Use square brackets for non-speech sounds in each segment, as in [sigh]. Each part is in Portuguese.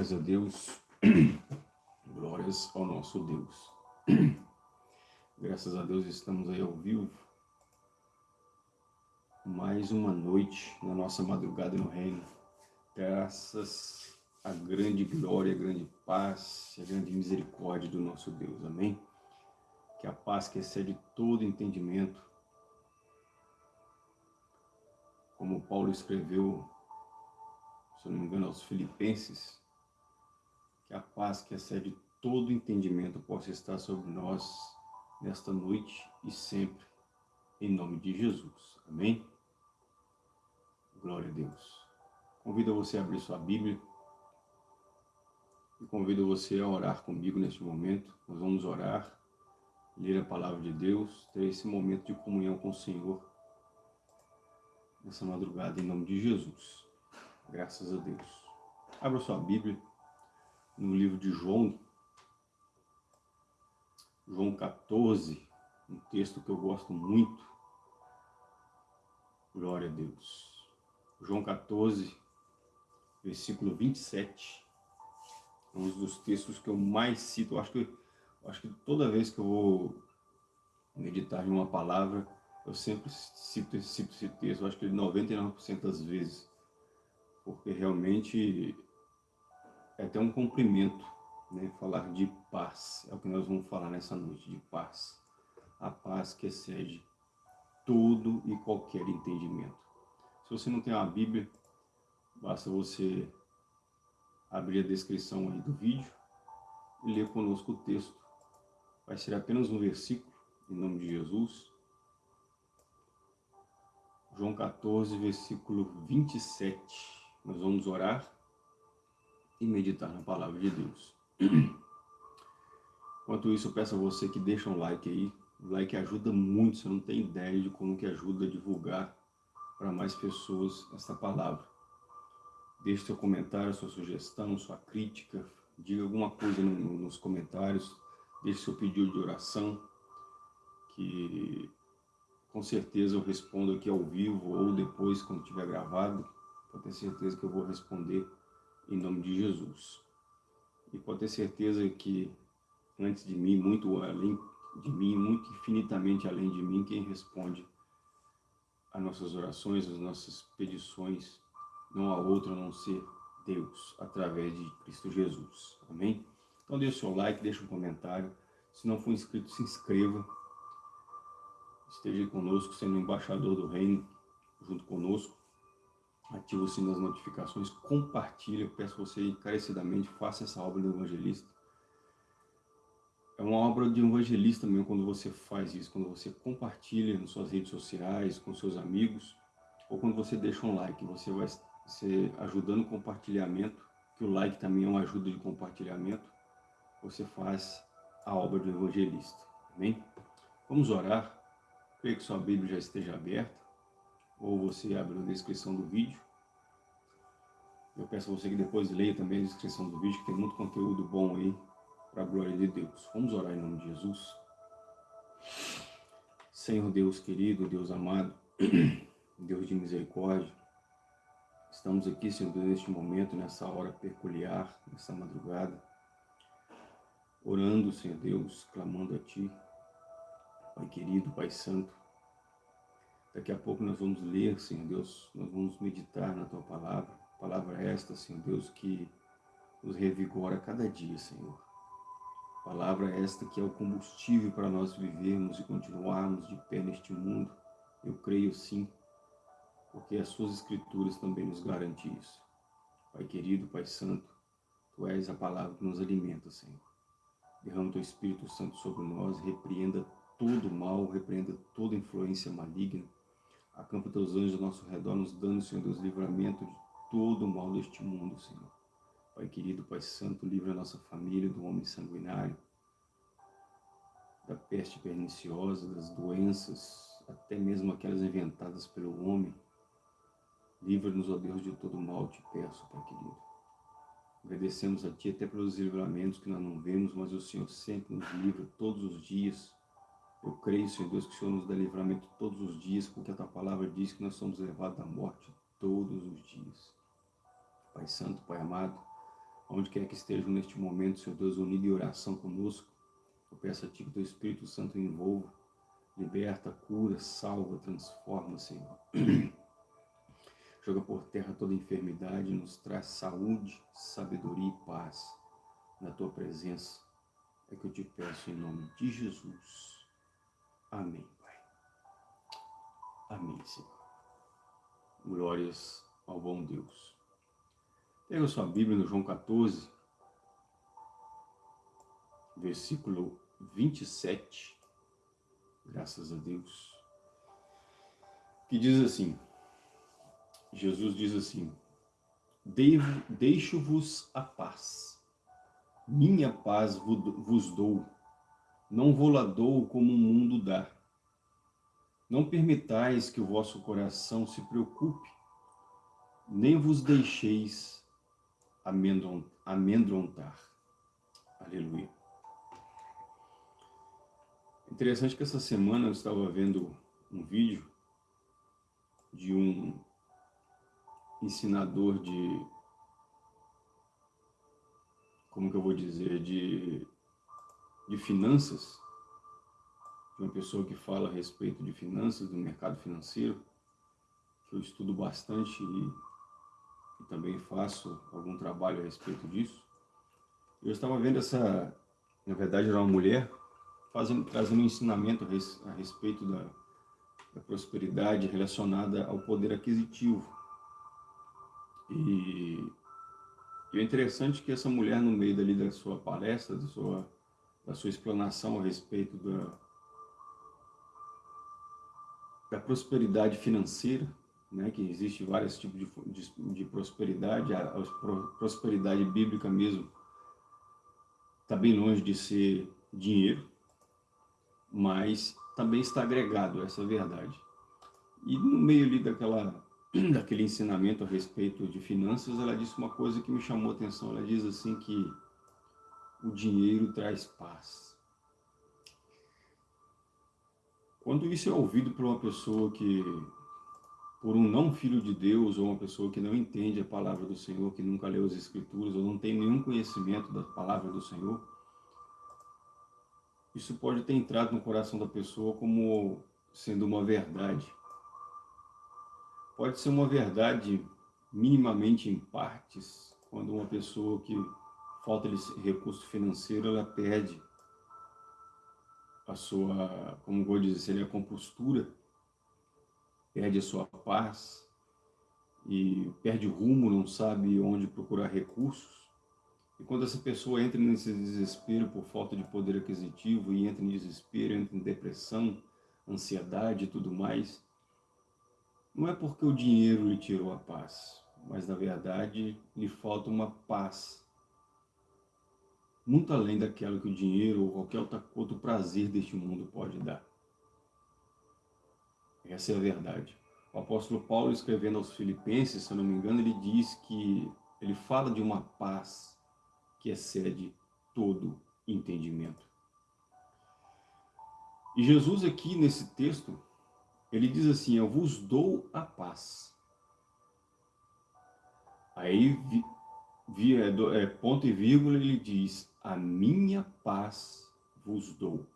Glórias a Deus, [clears throat] glórias ao nosso Deus. [clears throat] Graças a Deus estamos aí ao vivo. Mais uma noite na nossa madrugada no reino. Graças à grande glória, à grande paz, à grande misericórdia do nosso Deus. Amém? Que a paz que excede todo entendimento, como Paulo escreveu se não me engano, aos Filipenses, que a paz que excede todo entendimento possa estar sobre nós nesta noite e sempre, em nome de Jesus. Amém? Glória a Deus. Convido você a abrir sua Bíblia e convido você a orar comigo neste momento. Nós vamos orar, ler a palavra de Deus, ter esse momento de comunhão com o Senhor nessa madrugada, em nome de Jesus. Graças a Deus. Abra sua Bíblia no livro de João, João 14, um texto que eu gosto muito. Glória a Deus. João 14, versículo 27. Um dos textos que eu mais cito. Eu acho que, acho que toda vez que eu vou meditar em uma palavra, eu sempre cito, cito esse texto. Eu acho que 99% das vezes porque realmente é até um cumprimento, né? falar de paz, é o que nós vamos falar nessa noite, de paz. A paz que excede todo e qualquer entendimento. Se você não tem uma Bíblia, basta você abrir a descrição aí do vídeo e ler conosco o texto. Vai ser apenas um versículo, em nome de Jesus. João 14, versículo 27. Nós vamos orar e meditar na palavra de Deus. [clears throat] Enquanto isso, eu peço a você que deixa um like aí. O like ajuda muito, você não tem ideia de como que ajuda a divulgar para mais pessoas esta palavra. Deixe seu comentário, sua sugestão, sua crítica, diga alguma coisa no, nos comentários, deixe seu pedido de oração, que com certeza eu respondo aqui ao vivo ou depois quando tiver gravado pode ter certeza que eu vou responder em nome de Jesus. E pode ter certeza que antes de mim, muito além de mim, muito infinitamente além de mim, quem responde as nossas orações, as nossas petições, não há outro a não ser Deus, através de Cristo Jesus. Amém? Então deixe o seu like, deixe um comentário. Se não for inscrito, se inscreva. Esteja conosco, sendo embaixador do reino, junto conosco ativa o sino das notificações, compartilha, eu peço você encarecidamente, faça essa obra do evangelista. É uma obra de evangelista mesmo quando você faz isso, quando você compartilha nas suas redes sociais, com seus amigos, ou quando você deixa um like, você vai ser ajudando o compartilhamento, que o like também é uma ajuda de compartilhamento, você faz a obra do evangelista. Amém? Vamos orar. Creio que sua Bíblia já esteja aberta ou você abre na descrição do vídeo. Eu peço a você que depois leia também a descrição do vídeo, que tem muito conteúdo bom aí, para a glória de Deus. Vamos orar em nome de Jesus. Senhor Deus querido, Deus amado, [clears throat] Deus de misericórdia, estamos aqui, Senhor Deus, neste momento, nessa hora peculiar, nessa madrugada, orando, Senhor Deus, clamando a Ti, Pai querido, Pai santo, Daqui a pouco nós vamos ler, Senhor Deus, nós vamos meditar na Tua palavra. Palavra esta, Senhor Deus, que nos revigora cada dia, Senhor. Palavra esta que é o combustível para nós vivermos e continuarmos de pé neste mundo. Eu creio sim, porque as Suas Escrituras também nos garantem isso. Pai querido, Pai Santo, Tu és a palavra que nos alimenta, Senhor. Derrama Teu Espírito Santo sobre nós, repreenda todo mal, repreenda toda influência maligna, Acampa teus anjos ao nosso redor, nos dando, Senhor Deus, livramento de todo o mal deste mundo, Senhor. Pai querido, Pai santo, livra a nossa família do homem sanguinário, da peste perniciosa, das doenças, até mesmo aquelas inventadas pelo homem. Livra-nos, ó Deus, de todo mal, te peço, Pai querido. Agradecemos a Ti até pelos livramentos que nós não vemos, mas o Senhor sempre nos livra todos os dias eu creio, Senhor Deus, que o Senhor nos dá livramento todos os dias, porque a Tua palavra diz que nós somos levados à morte todos os dias. Pai Santo, Pai amado, onde quer que estejam neste momento, Senhor Deus, unido em oração conosco, eu peço a Ti que Teu Espírito Santo envolva, liberta, cura, salva, transforma, Senhor. [clears throat] Joga por terra toda enfermidade, nos traz saúde, sabedoria e paz na Tua presença. É que eu te peço em nome de Jesus. Amém, Pai. Amém, Senhor. Glórias ao bom Deus. Pega sua Bíblia no João 14, versículo 27, graças a Deus, que diz assim, Jesus diz assim, deixo-vos a paz, minha paz vos dou, não vou lá dou como o mundo dá. Não permitais que o vosso coração se preocupe, nem vos deixeis amedrontar. Aleluia. Interessante que essa semana eu estava vendo um vídeo de um ensinador de, como que eu vou dizer, de, de finanças, uma pessoa que fala a respeito de finanças, do mercado financeiro, que eu estudo bastante e, e também faço algum trabalho a respeito disso. Eu estava vendo essa, na verdade era uma mulher, fazendo, trazendo um ensinamento a respeito da, da prosperidade relacionada ao poder aquisitivo. E, e é interessante que essa mulher, no meio dali da sua palestra, da sua, da sua explanação a respeito da, da prosperidade financeira, né, que existe vários tipos de, de, de prosperidade, a, a, prosperidade bíblica mesmo está bem longe de ser dinheiro, mas também está agregado a essa verdade. E no meio ali daquela, [clears throat] daquele ensinamento a respeito de finanças, ela disse uma coisa que me chamou a atenção, ela diz assim que o dinheiro traz paz. Quando isso é ouvido por uma pessoa que, por um não filho de Deus, ou uma pessoa que não entende a palavra do Senhor, que nunca leu as Escrituras, ou não tem nenhum conhecimento da palavra do Senhor, isso pode ter entrado no coração da pessoa como sendo uma verdade. Pode ser uma verdade minimamente em partes, quando uma pessoa que falta de recurso financeiro, ela perde a sua, como vou dizer, seria a compostura, perde a sua paz e perde rumo, não sabe onde procurar recursos. E quando essa pessoa entra nesse desespero por falta de poder aquisitivo e entra em desespero, entra em depressão, ansiedade e tudo mais, não é porque o dinheiro lhe tirou a paz, mas na verdade lhe falta uma paz muito além daquilo que o dinheiro ou qualquer outro prazer deste mundo pode dar. Essa é a verdade. O apóstolo Paulo, escrevendo aos filipenses, se eu não me engano, ele diz que ele fala de uma paz que excede todo entendimento. E Jesus aqui nesse texto, ele diz assim, eu vos dou a paz. Aí, é, ponto e vírgula, ele diz, a minha paz vos dou.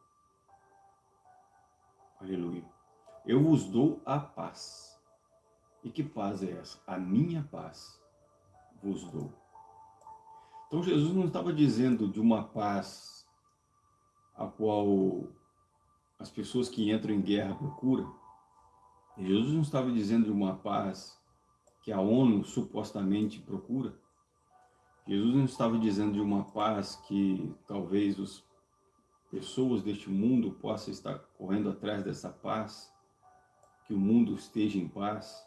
Aleluia. Eu vos dou a paz. E que paz é essa? A minha paz vos dou. Então Jesus não estava dizendo de uma paz a qual as pessoas que entram em guerra procuram. Jesus não estava dizendo de uma paz que a ONU supostamente procura. Jesus não estava dizendo de uma paz que talvez as pessoas deste mundo possam estar correndo atrás dessa paz, que o mundo esteja em paz.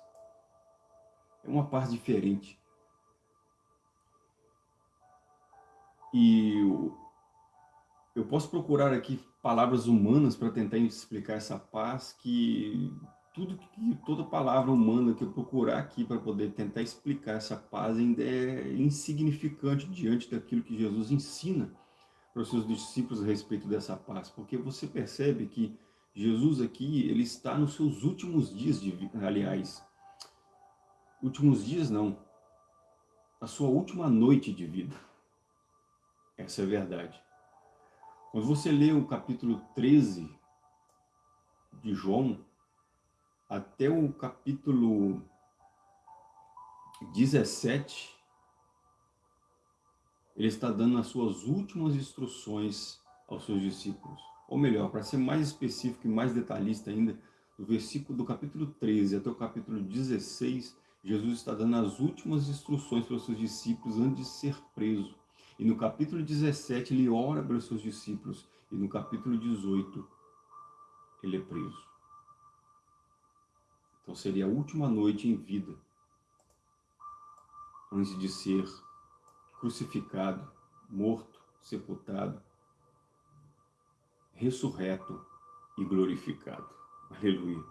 É uma paz diferente. E eu posso procurar aqui palavras humanas para tentar explicar essa paz que tudo que toda palavra humana que eu procurar aqui para poder tentar explicar essa paz ainda é insignificante diante daquilo que Jesus ensina para os seus discípulos a respeito dessa paz, porque você percebe que Jesus aqui, ele está nos seus últimos dias de aliás, últimos dias não, a sua última noite de vida. Essa é a verdade. Quando você lê o capítulo 13 de João, até o capítulo 17, ele está dando as suas últimas instruções aos seus discípulos. Ou melhor, para ser mais específico e mais detalhista ainda, do versículo do capítulo 13 até o capítulo 16, Jesus está dando as últimas instruções para os seus discípulos antes de ser preso. E no capítulo 17 ele ora para os seus discípulos. E no capítulo 18 ele é preso. Então seria a última noite em vida, antes de ser crucificado, morto, sepultado, ressurreto e glorificado. Aleluia.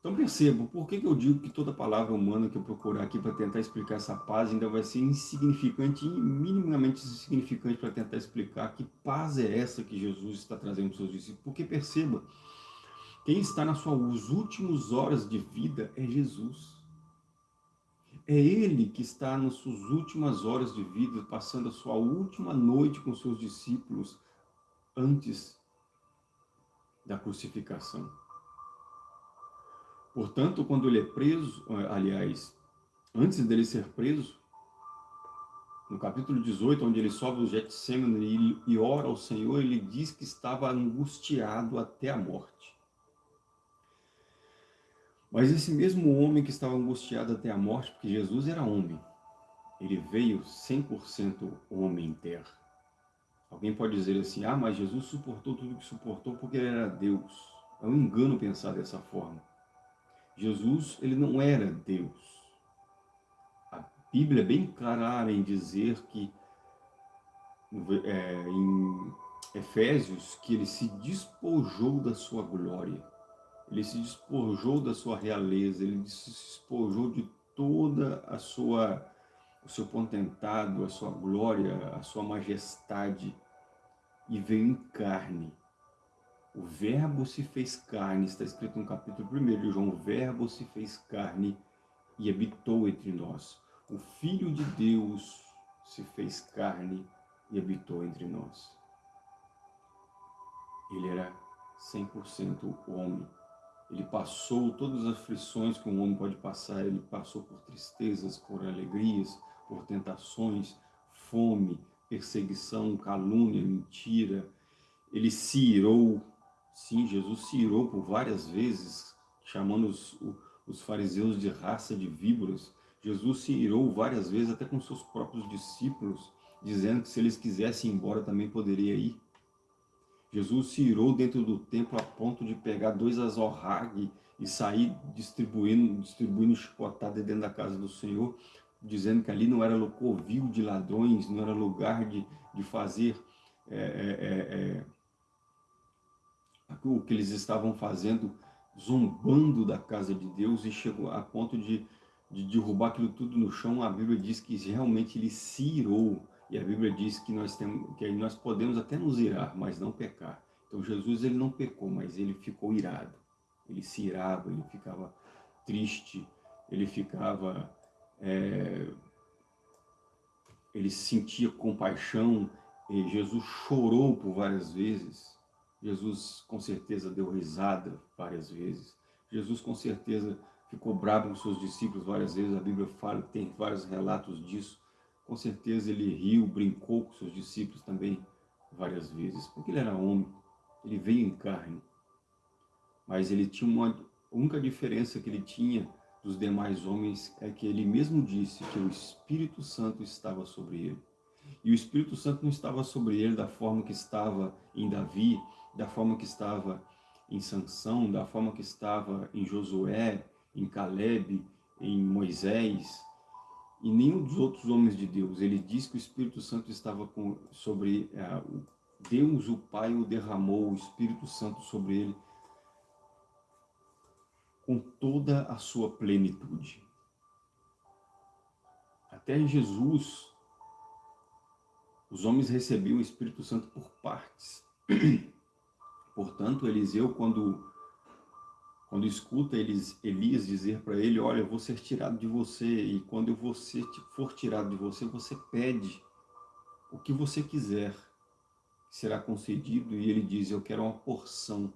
Então percebam, por que, que eu digo que toda palavra humana que eu procurar aqui para tentar explicar essa paz ainda vai ser insignificante, minimamente insignificante para tentar explicar que paz é essa que Jesus está trazendo para os seus discípulos. Porque perceba, quem está nas suas últimas horas de vida é Jesus. É Ele que está nas suas últimas horas de vida, passando a sua última noite com seus discípulos antes da crucificação. Portanto, quando ele é preso, eh, aliás, antes dele ser preso, no capítulo 18, onde ele sobe o Getsemane e ora ao Senhor, ele diz que estava angustiado até a morte. Mas esse mesmo homem que estava angustiado até a morte, porque Jesus era homem, ele veio 100% homem em terra. Alguém pode dizer assim, ah, mas Jesus suportou tudo o que suportou porque ele era Deus. É um engano pensar dessa forma. Jesus, ele não era Deus. A Bíblia é bem clara em dizer que, é, em Efésios, que ele se despojou da sua glória. Ele se despojou da sua realeza, ele se despojou de toda a sua o seu potentado, a sua glória, a sua majestade, e veio em carne. O verbo se fez carne, está escrito no capítulo 1 de João, o verbo se fez carne e habitou entre nós. O Filho de Deus se fez carne e habitou entre nós. Ele era 100% homem. Ele passou todas as aflições que um homem pode passar, ele passou por tristezas, por alegrias, por tentações, fome, perseguição, calúnia, mentira. Ele se irou, sim, Jesus se irou por várias vezes, chamando os, os fariseus de raça de víboras. Jesus se irou várias vezes, até com seus próprios discípulos, dizendo que se eles quisessem ir embora também poderia ir. Jesus se irou dentro do templo a ponto de pegar dois azorrague e sair distribuindo, distribuindo chicotada dentro da casa do Senhor, dizendo que ali não era covil de ladrões, não era lugar de, de fazer é, é, é, o que eles estavam fazendo, zombando da casa de Deus e chegou a ponto de, de derrubar aquilo tudo no chão. A Bíblia diz que realmente ele se irou, e a Bíblia diz que nós, temos, que nós podemos até nos irar, mas não pecar. Então Jesus ele não pecou, mas ele ficou irado. Ele se irava, ele ficava triste, ele ficava é, ele sentia compaixão, Jesus chorou por várias vezes, Jesus com certeza deu risada várias vezes, Jesus com certeza ficou bravo com seus discípulos várias vezes, a Bíblia fala, tem vários relatos disso, com certeza ele riu, brincou com seus discípulos também várias vezes, porque ele era homem, ele veio em carne, mas ele tinha uma única diferença que ele tinha dos demais homens é que ele mesmo disse que o Espírito Santo estava sobre ele. E o Espírito Santo não estava sobre ele da forma que estava em Davi, da forma que estava em Sansão, da forma que estava em Josué, em Caleb, em Moisés, e nenhum dos outros homens de Deus. Ele diz que o Espírito Santo estava com, sobre é, Deus, o Pai, o derramou, o Espírito Santo sobre ele, com toda a sua plenitude. Até Jesus, os homens recebiam o Espírito Santo por partes. [clears throat] Portanto, Eliseu, quando, quando escuta Elias dizer para ele, olha, eu vou ser tirado de você, e quando eu for tirado de você, você pede o que você quiser será concedido, e ele diz, eu quero uma porção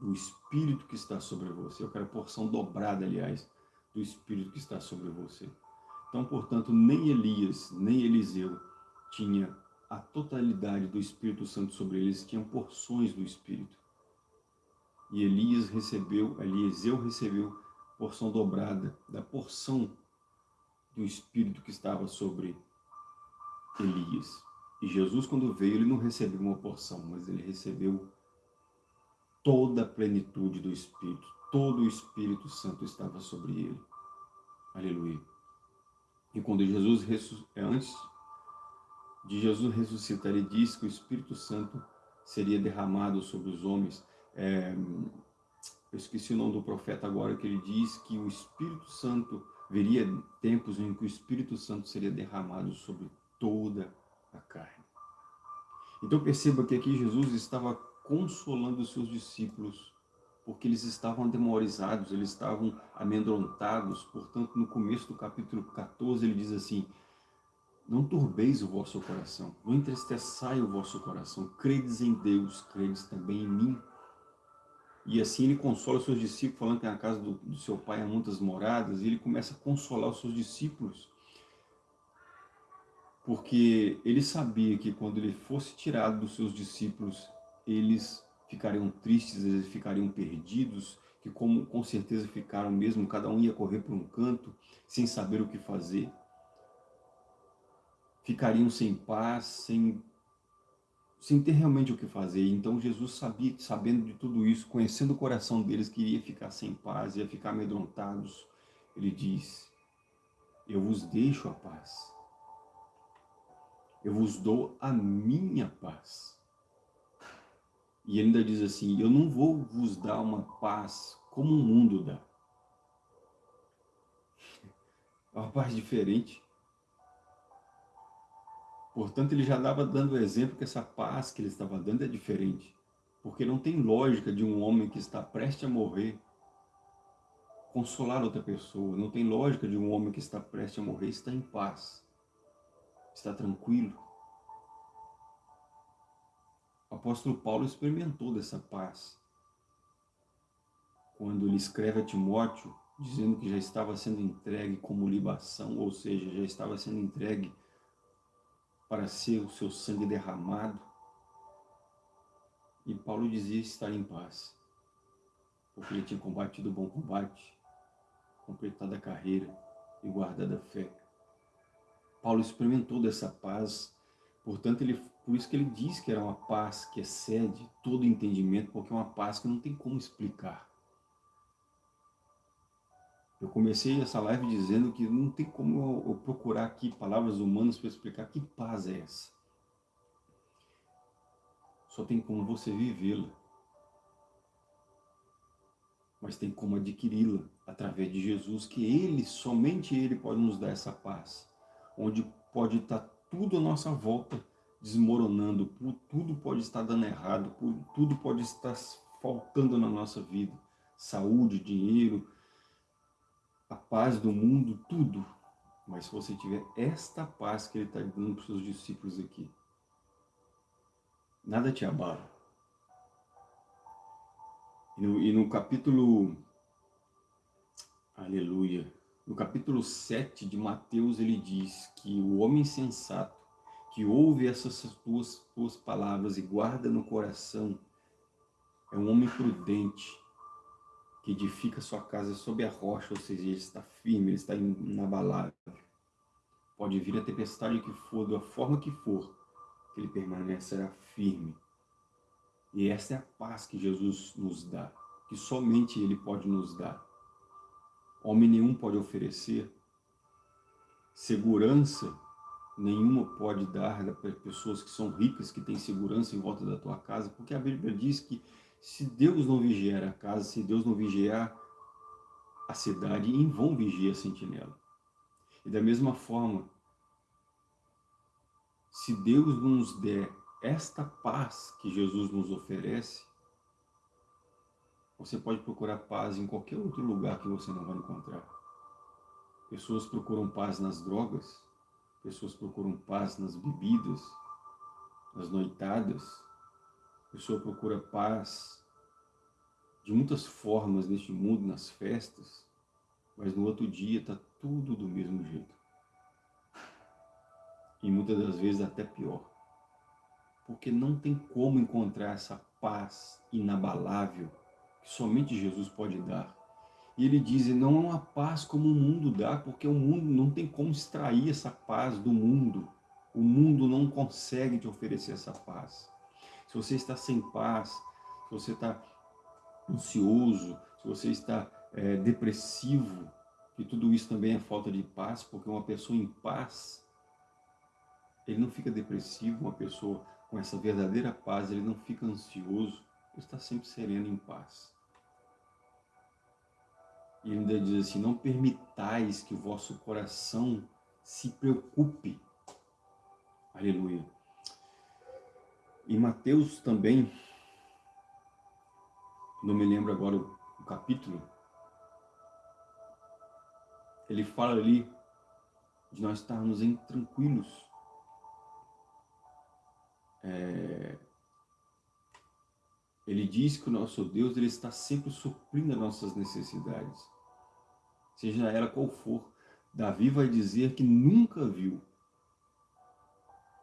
do Espírito que está sobre você, eu quero a porção dobrada, aliás, do Espírito que está sobre você. Então, portanto, nem Elias, nem Eliseu tinha a totalidade do Espírito Santo sobre eles, tinham porções do Espírito. E Elias recebeu, Eliseu recebeu porção dobrada da porção do Espírito que estava sobre Elias. E Jesus, quando veio, ele não recebeu uma porção, mas ele recebeu toda a plenitude do Espírito. Todo o Espírito Santo estava sobre ele. Aleluia. E quando Jesus, é, antes de Jesus ressuscitar, ele diz que o Espírito Santo seria derramado sobre os homens. É, eu esqueci o nome do profeta agora, que ele diz que o Espírito Santo, veria tempos em que o Espírito Santo seria derramado sobre toda a carne. Então perceba que aqui Jesus estava consolando os seus discípulos, porque eles estavam demorizados, eles estavam amedrontados. Portanto, no começo do capítulo 14, ele diz assim, não turbeis o vosso coração, não entristeçai o vosso coração, credes em Deus, credes também em mim. E assim ele consola os seus discípulos, falando que na casa do, do seu pai há muitas moradas, e ele começa a consolar os seus discípulos, porque ele sabia que quando ele fosse tirado dos seus discípulos, eles ficariam tristes, eles ficariam perdidos, que como com certeza ficaram mesmo, cada um ia correr por um canto, sem saber o que fazer. Ficariam sem paz, sem, sem ter realmente o que fazer. Então Jesus sabia, sabendo de tudo isso, conhecendo o coração deles, que iria ficar sem paz, ia ficar amedrontados. Ele diz, eu vos deixo a paz eu vos dou a minha paz. E ele ainda diz assim, eu não vou vos dar uma paz como o mundo dá. [laughs] É uma paz diferente. Portanto, ele já dava dando o exemplo que essa paz que ele estava dando é diferente. Porque não tem lógica de um homem que está prestes a morrer consolar outra pessoa. Não tem lógica de um homem que está prestes a morrer estar em paz está tranquilo. O apóstolo Paulo experimentou dessa paz. Quando ele escreve a Timóteo, dizendo que já estava sendo entregue como libação, ou seja, já estava sendo entregue para ser o seu sangue derramado. E Paulo dizia estar em paz, porque ele tinha combatido o bom combate, completado a carreira e guardado a fé. Paulo experimentou dessa paz, portanto, ele, por isso que ele diz que era uma paz que excede todo entendimento, porque é uma paz que não tem como explicar. Eu comecei essa live dizendo que não tem como eu, procurar aqui palavras humanas para explicar que paz é essa. Só tem como você vivê-la. Mas tem como adquiri-la através de Jesus, que Ele, somente Ele pode nos dar essa paz onde pode estar tudo à nossa volta desmoronando, tudo pode estar dando errado, tudo pode estar faltando na nossa vida. Saúde, dinheiro, a paz do mundo, tudo. Mas se você tiver esta paz que ele está dando para os seus discípulos aqui, nada te abala. E no, e no capítulo, aleluia, no capítulo 7 de Mateus, ele diz que o homem sensato, que ouve essas tuas, tuas palavras e guarda no coração, é um homem prudente, que edifica sua casa sob a rocha, ou seja, ele está firme, ele está inabalável. Pode vir a tempestade que for, da forma que for, que ele permanecerá firme. E essa é a paz que Jesus nos dá, que somente Ele pode nos dar homem nenhum pode oferecer, segurança nenhuma pode dar para pessoas que são ricas, que têm segurança em volta da tua casa, porque a Bíblia diz que se Deus não vigiar a casa, se Deus não vigiar a cidade, em vão vigia a sentinela. E da mesma forma, se Deus nos der esta paz que Jesus nos oferece, você pode procurar paz em qualquer outro lugar que você não vai encontrar. Pessoas procuram paz nas drogas, pessoas procuram paz nas bebidas, nas noitadas, a pessoa procura paz de muitas formas neste mundo, nas festas, mas no outro dia está tudo do mesmo jeito. E muitas das vezes até pior. Porque não tem como encontrar essa paz inabalável que somente Jesus pode dar. E ele diz, não é uma paz como o mundo dá, porque o mundo não tem como extrair essa paz do mundo. O mundo não consegue te oferecer essa paz. Se você está sem paz, se você está ansioso, se você está é, depressivo, e tudo isso também é falta de paz, porque uma pessoa em paz, ele não fica depressivo, uma pessoa com essa verdadeira paz, ele não fica ansioso, ele está sempre sereno em paz. E ele ainda diz assim, não permitais que o vosso coração se preocupe. Aleluia. Em Mateus também, não me lembro agora o capítulo, ele fala ali de nós estarmos em tranquilos. É, ele diz que o nosso Deus ele está sempre suprindo as nossas necessidades, seja ela qual for. Davi vai dizer que nunca viu.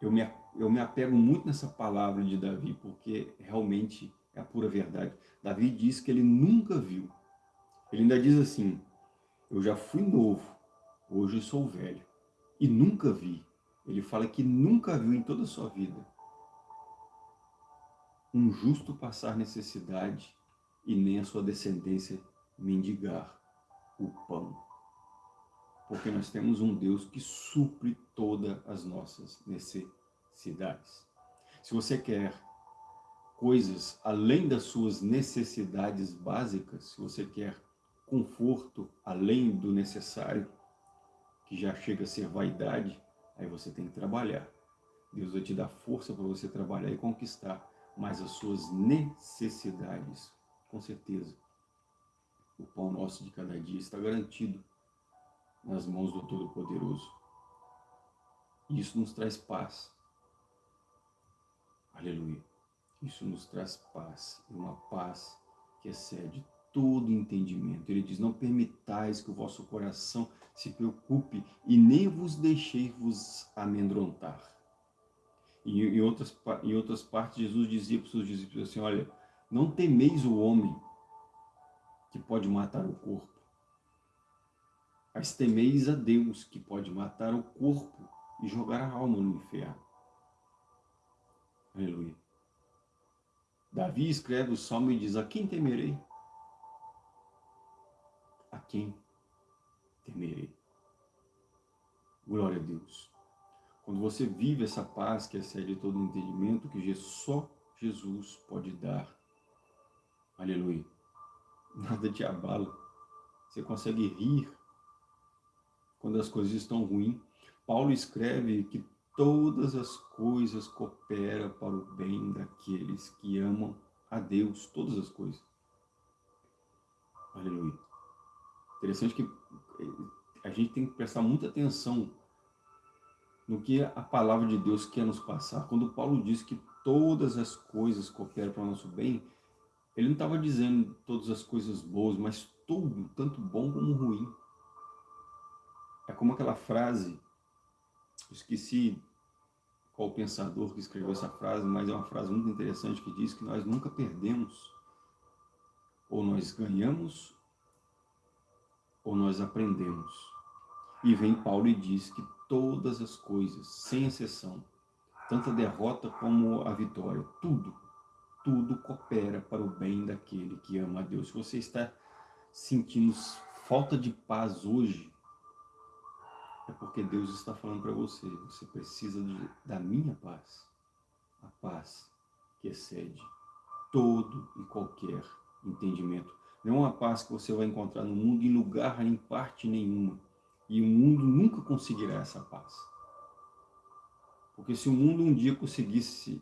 Eu me, eu me apego muito nessa palavra de Davi, porque realmente é a pura verdade. Davi diz que ele nunca viu. Ele ainda diz assim, eu já fui novo, hoje sou velho, e nunca vi. Ele fala que nunca viu em toda a sua vida um justo passar necessidade e nem a sua descendência mendigar o pão. Porque nós temos um Deus que supre todas as nossas necessidades. Se você quer coisas além das suas necessidades básicas, se você quer conforto além do necessário, que já chega a ser vaidade, aí você tem que trabalhar. Deus vai te dar força para você trabalhar e conquistar mas as suas necessidades, com certeza. O pão nosso de cada dia está garantido nas mãos do Todo-Poderoso. E isso nos traz paz. Aleluia. Isso nos traz paz, uma paz que excede todo entendimento. Ele diz, não permitais que o vosso coração se preocupe e nem vos deixeis vos amedrontar. E em outras, em outras partes, Jesus dizia para os seus discípulos assim, olha, não temeis o homem que pode matar o corpo, mas temeis a Deus que pode matar o corpo e jogar a alma no inferno. Aleluia. Davi escreve o salmo e diz, a quem temerei? A quem temerei? Glória a Deus. Quando você vive essa paz que excede todo entendimento, que só Jesus pode dar. Aleluia. Nada te abala. Você consegue rir quando as coisas estão ruins. Paulo escreve que todas as coisas cooperam para o bem daqueles que amam a Deus. Todas as coisas. Aleluia. Interessante que a gente tem que prestar muita atenção no que a palavra de Deus quer nos passar. Quando Paulo diz que todas as coisas cooperam para o nosso bem, ele não estava dizendo todas as coisas boas, mas tudo, tanto bom como ruim. É como aquela frase, esqueci qual pensador que escreveu essa frase, mas é uma frase muito interessante que diz que nós nunca perdemos, ou nós ganhamos, ou nós aprendemos. E vem Paulo e diz que todas as coisas, sem exceção, tanto a derrota como a vitória, tudo, tudo coopera para o bem daquele que ama a Deus. Se você está sentindo falta de paz hoje, é porque Deus está falando para você, você precisa de, da minha paz, a paz que excede todo e qualquer entendimento. Não é uma paz que você vai encontrar no mundo em lugar, em parte nenhuma. E o mundo nunca conseguirá essa paz. Porque se o mundo um dia conseguisse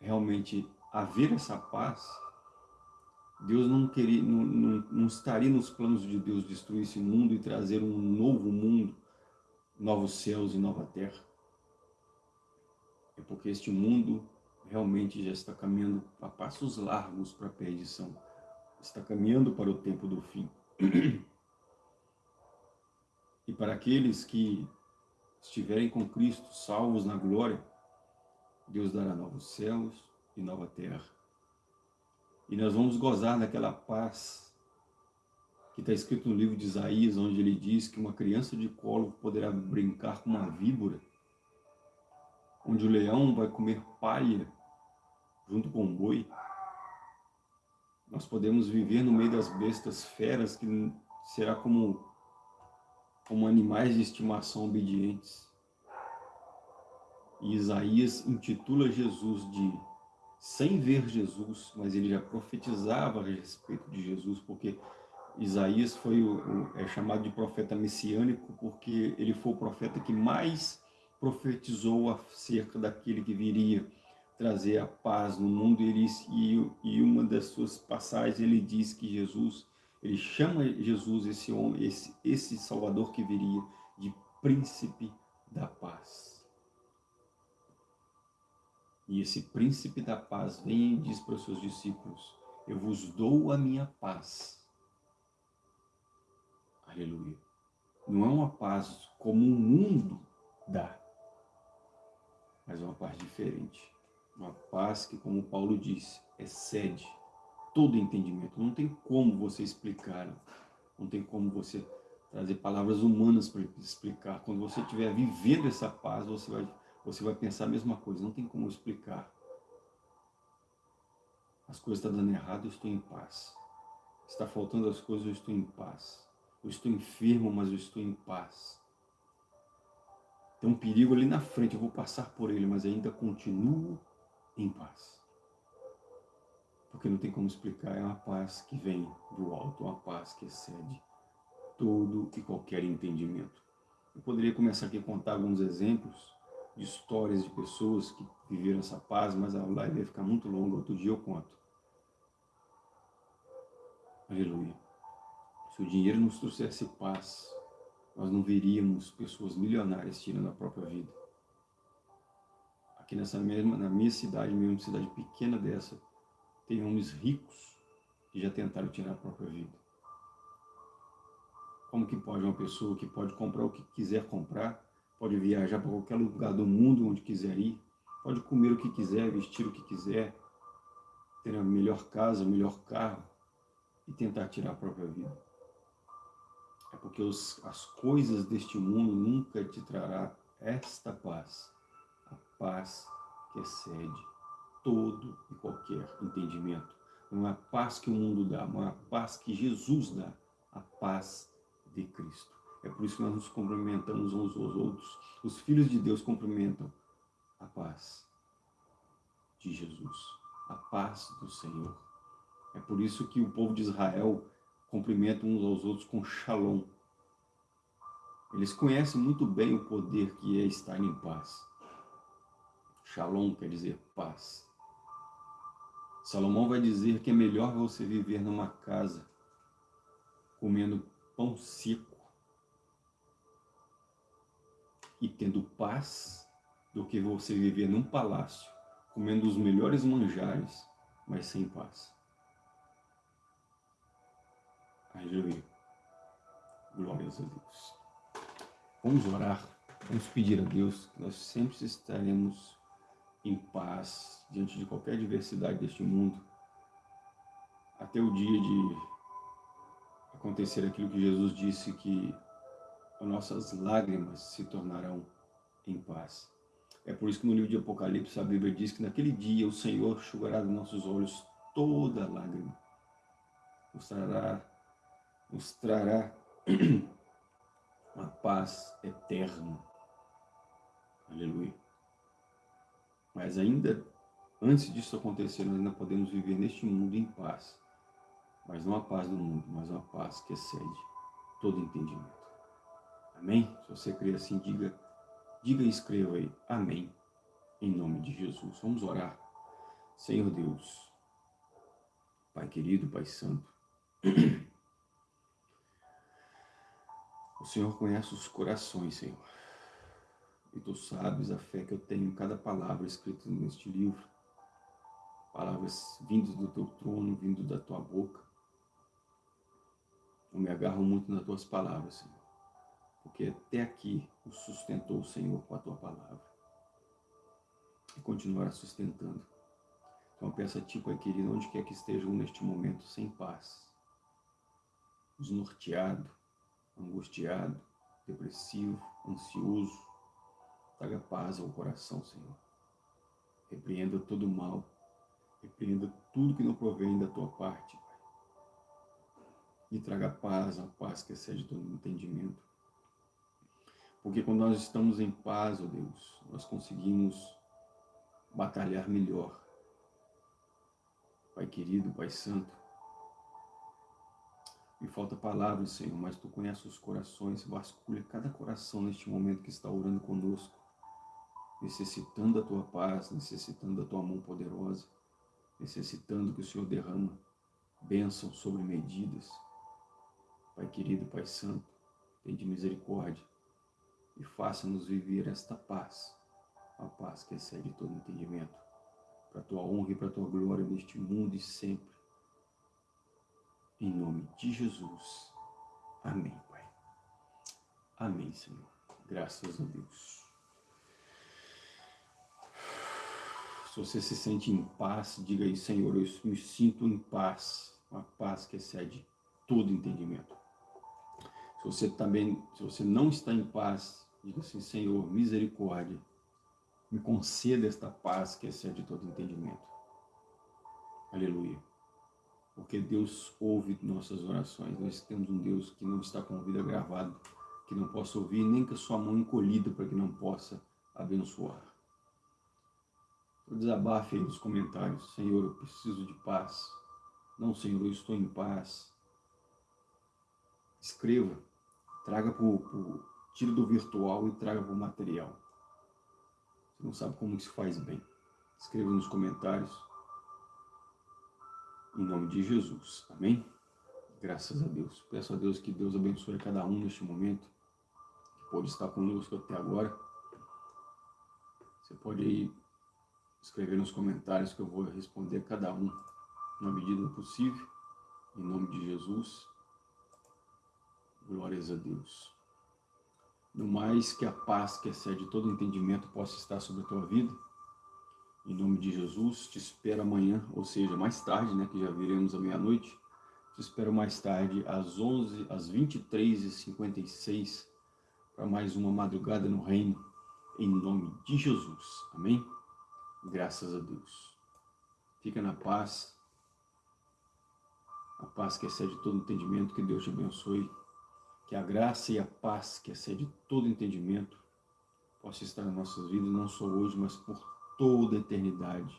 realmente haver essa paz, Deus não, queria, não, não, não estaria nos planos de Deus destruir esse mundo e trazer um novo mundo, novos céus e nova terra. É porque este mundo realmente já está caminhando a passos largos para a perdição. Está caminhando para o tempo do fim. [clears throat] E para aqueles que estiverem com Cristo, salvos na glória, Deus dará novos céus e nova terra. E nós vamos gozar daquela paz que está escrito no livro de Isaías, onde ele diz que uma criança de colo poderá brincar com uma víbora, onde o leão vai comer palha junto com o boi. Nós podemos viver no meio das bestas feras, que será como, como animais de estimação obedientes. E Isaías intitula Jesus de, sem ver Jesus, mas ele já profetizava a respeito de Jesus, porque Isaías foi o, é chamado de profeta messiânico, porque ele foi o profeta que mais profetizou acerca daquele que viria trazer a paz no mundo. Ele, e, e uma das suas passagens ele diz que Jesus, ele chama Jesus, esse homem, esse, esse Salvador que viria, de príncipe da paz. E esse príncipe da paz vem e diz para os seus discípulos, eu vos dou a minha paz. Aleluia. Não é uma paz como o mundo dá, mas é uma paz diferente. Uma paz que, como Paulo disse, excede todo entendimento. Não tem como você explicar, não tem como você trazer palavras humanas para explicar. Quando você estiver vivendo essa paz, você vai, você vai pensar a mesma coisa. Não tem como explicar. As coisas estão dando errado, eu estou em paz. Está faltando as coisas, eu estou em paz. Eu estou enfermo, mas eu estou em paz. Tem um perigo ali na frente, eu vou passar por ele, mas ainda continuo em paz. Porque não tem como explicar, é uma paz que vem do alto, uma paz que excede todo e qualquer entendimento. Eu poderia começar aqui a contar alguns exemplos de histórias de pessoas que viveram essa paz, mas a live vai ficar muito longa, outro dia eu conto. Aleluia. Se o dinheiro nos trouxesse paz, nós não veríamos pessoas milionárias tirando a própria vida aqui nessa mesma, na minha cidade, mesmo cidade pequena dessa, tem homens ricos que já tentaram tirar a própria vida. Como que pode uma pessoa que pode comprar o que quiser comprar, pode viajar para qualquer lugar do mundo onde quiser ir, pode comer o que quiser, vestir o que quiser, ter a melhor casa, o melhor carro e tentar tirar a própria vida. É porque os, as coisas deste mundo nunca te trará esta paz a paz que excede todo e qualquer entendimento. Não é a paz que o mundo dá, mas a paz que Jesus dá, a paz de Cristo. É por isso que nós nos cumprimentamos uns aos outros. Os filhos de Deus cumprimentam a paz de Jesus, a paz do Senhor. É por isso que o povo de Israel cumprimenta uns aos outros com shalom. Eles conhecem muito bem o poder que é estar em paz. Shalom quer dizer paz. Salomão vai dizer que é melhor você viver numa casa comendo pão seco e tendo paz do que você viver num palácio comendo os melhores manjares, mas sem paz. Aleluia. Glórias a Deus. Vamos orar, vamos pedir a Deus que nós sempre estaremos em paz diante de qualquer adversidade deste mundo, até o dia de acontecer aquilo que Jesus disse que as nossas lágrimas se tornarão em paz. É por isso que no livro de Apocalipse a Bíblia diz que naquele dia o Senhor enxugará dos nossos olhos toda lágrima. Nos trará, nos trará uma paz eterna. Aleluia. Mas ainda, antes disso acontecer, nós ainda podemos viver neste mundo em paz. Mas não a paz do mundo, mas uma paz que excede todo entendimento. Amém? Se você crê assim, diga, diga e escreva aí. Amém. Em nome de Jesus. Vamos orar. Senhor Deus, Pai querido, Pai santo, [clears throat] o Senhor conhece os corações, Senhor. E tu sabes a fé que eu tenho em cada palavra escrita neste livro. Palavras vindas do teu trono, vindo da tua boca. Eu me agarro muito nas tuas palavras, Senhor. Porque até aqui o sustentou o Senhor com a tua palavra. E continuará sustentando. Então peço a ti, Pai querido, onde quer que estejam neste momento sem paz, desnorteado, angustiado, depressivo, ansioso, traga paz ao coração, Senhor. Repreenda todo o mal, repreenda tudo que não provém da tua parte, Pai. E traga paz, a paz que excede todo entendimento. Porque quando nós estamos em paz, ó oh Deus, nós conseguimos batalhar melhor, Pai querido, Pai santo, me falta palavras, Senhor, mas Tu conheces os corações, vasculha cada coração neste momento que está orando conosco, necessitando da Tua paz, necessitando da Tua mão poderosa, necessitando que o Senhor derrama bênção sobre medidas. Pai querido, Pai santo, tem de misericórdia e faça-nos viver esta paz, a paz que excede todo entendimento para a tua honra e para a tua glória neste mundo e sempre. Em nome de Jesus. Amém, Pai. Amém, Senhor. Graças a Deus. Se você se sente em paz, diga aí, Senhor, eu me sinto em paz, uma paz que excede todo entendimento. Se você também, se você não está em paz, diga assim, Senhor, misericórdia, me conceda esta paz que excede todo entendimento. Aleluia. Porque Deus ouve nossas orações. Nós temos um Deus que não está com a vida gravada, que não possa ouvir, nem com a sua mão encolhida para que não possa abençoar. O desabafe aí nos comentários. Senhor, eu preciso de paz. Não, Senhor, eu estou em paz. Escreva. Traga para o... Tire do virtual e traga para o material. Você não sabe como isso faz bem. Escreva nos comentários. Em nome de Jesus. Amém? Graças a Deus. Peço a Deus que Deus abençoe cada um neste momento. Que pode estar conosco até agora. Você pode aí escrever nos comentários que eu vou responder a cada um na medida possível. Em nome de Jesus. Glórias a Deus. No mais, que a paz que excede todo entendimento possa estar sobre a tua vida. Em nome de Jesus, te espero amanhã, ou seja, mais tarde, né, que já viremos à meia-noite. Te espero mais tarde, às 11, às 23h56, para mais uma madrugada no reino, em nome de Jesus. Amém? Graças a Deus. Fica na paz. A paz que excede todo entendimento, que Deus te abençoe que a graça e a paz que excede todo entendimento possa estar nas nossas vidas, não só hoje, mas por toda a eternidade.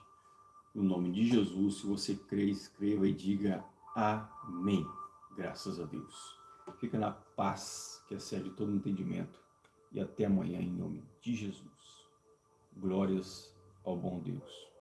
No nome de Jesus, se você crê, escreva e diga Amém. Graças a Deus. Fica na paz que excede todo entendimento. E até amanhã, em nome de Jesus. Glórias ao bom Deus.